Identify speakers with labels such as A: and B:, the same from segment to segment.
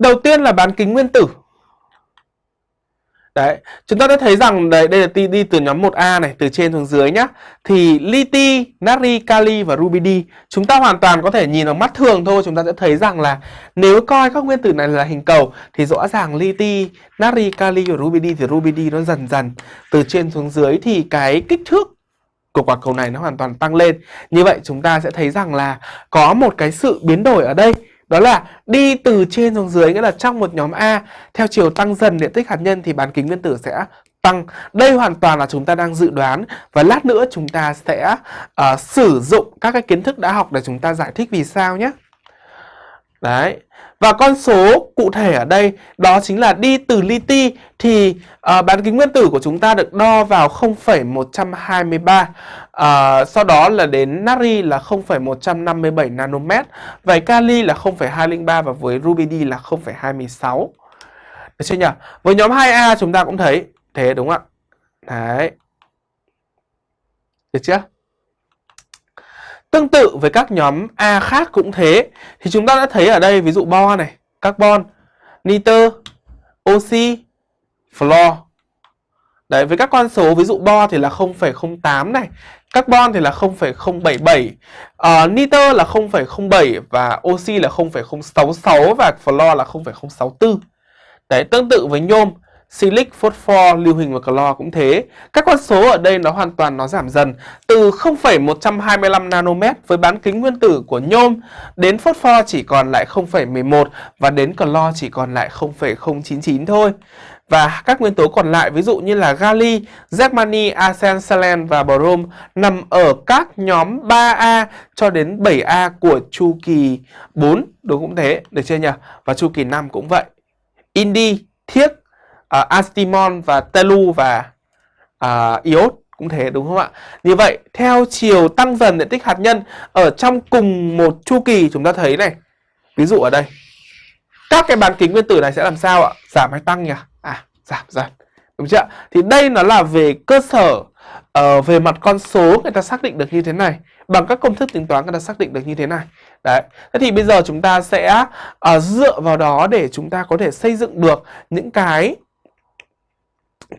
A: Đầu tiên là bán kính nguyên tử. Đấy, chúng ta đã thấy rằng đây, đây là đi, đi từ nhóm 1A này, từ trên xuống dưới nhá. Thì liti, natri, kali và rubidi chúng ta hoàn toàn có thể nhìn bằng mắt thường thôi, chúng ta sẽ thấy rằng là nếu coi các nguyên tử này là hình cầu thì rõ ràng liti, natri, kali và rubidi thì rubidi nó dần dần từ trên xuống dưới thì cái kích thước của quả cầu này nó hoàn toàn tăng lên. Như vậy chúng ta sẽ thấy rằng là có một cái sự biến đổi ở đây đó là đi từ trên xuống dưới nghĩa là trong một nhóm A theo chiều tăng dần điện tích hạt nhân thì bán kính nguyên tử sẽ tăng. Đây hoàn toàn là chúng ta đang dự đoán và lát nữa chúng ta sẽ uh, sử dụng các cái kiến thức đã học để chúng ta giải thích vì sao nhé. Đấy. Và con số cụ thể ở đây đó chính là đi từ li ti thì uh, bán kính nguyên tử của chúng ta được đo vào 0,123 uh, ờ, sau đó là đến natri là 0,157 nanomet vậy kali là 0,203 và với rubidi là 0,26 được chưa nhỉ? Với nhóm 2A chúng ta cũng thấy thế đúng không ạ? Đấy. Được chưa? Tương tự với các nhóm A khác cũng thế. Thì chúng ta đã thấy ở đây ví dụ bo này Carbon, nitơ, oxy, fluor. Đấy với các con số ví dụ bo thì là 0,08 này Carbon thì là 0,077 uh, ờ, Nitơ là 0,07 Và oxy là 0,066 Và fluor là 0,064 Đấy tương tự với nhôm silic, phosphor, lưu huỳnh và clo cũng thế. Các con số ở đây nó hoàn toàn nó giảm dần từ 0,125 nanomet với bán kính nguyên tử của nhôm đến phosphor chỉ còn lại 0,11 và đến clo chỉ còn lại 0,099 thôi. Và các nguyên tố còn lại ví dụ như là gali, germany, arsen, selen và brom nằm ở các nhóm 3A cho đến 7A của chu kỳ 4 đúng cũng thế, được chưa nhỉ? Và chu kỳ 5 cũng vậy. Indi, thiếc, uh, Astimon và Telu và uh, iốt cũng thế đúng không ạ? Như vậy theo chiều tăng dần diện tích hạt nhân ở trong cùng một chu kỳ chúng ta thấy này. Ví dụ ở đây. Các cái bán kính nguyên tử này sẽ làm sao ạ? Giảm hay tăng nhỉ? À, giảm dần. Đúng chưa? Thì đây nó là về cơ sở uh, về mặt con số người ta xác định được như thế này bằng các công thức tính toán người ta xác định được như thế này đấy thế thì bây giờ chúng ta sẽ uh, dựa vào đó để chúng ta có thể xây dựng được những cái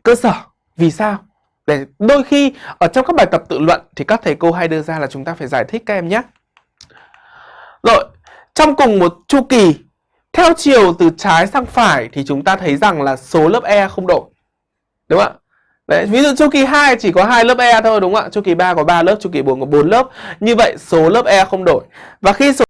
A: cơ sở vì sao để đôi khi ở trong các bài tập tự luận thì các thầy cô hay đưa ra là chúng ta phải giải thích các em nhé rồi trong cùng một chu kỳ theo chiều từ trái sang phải thì chúng ta thấy rằng là số lớp E không đổi đúng không ạ Đấy, ví dụ chu kỳ 2 chỉ có hai lớp E thôi đúng không ạ? Chu kỳ 3 có 3 lớp, chu kỳ 4 có 4 lớp. Như vậy số lớp E không đổi. Và khi số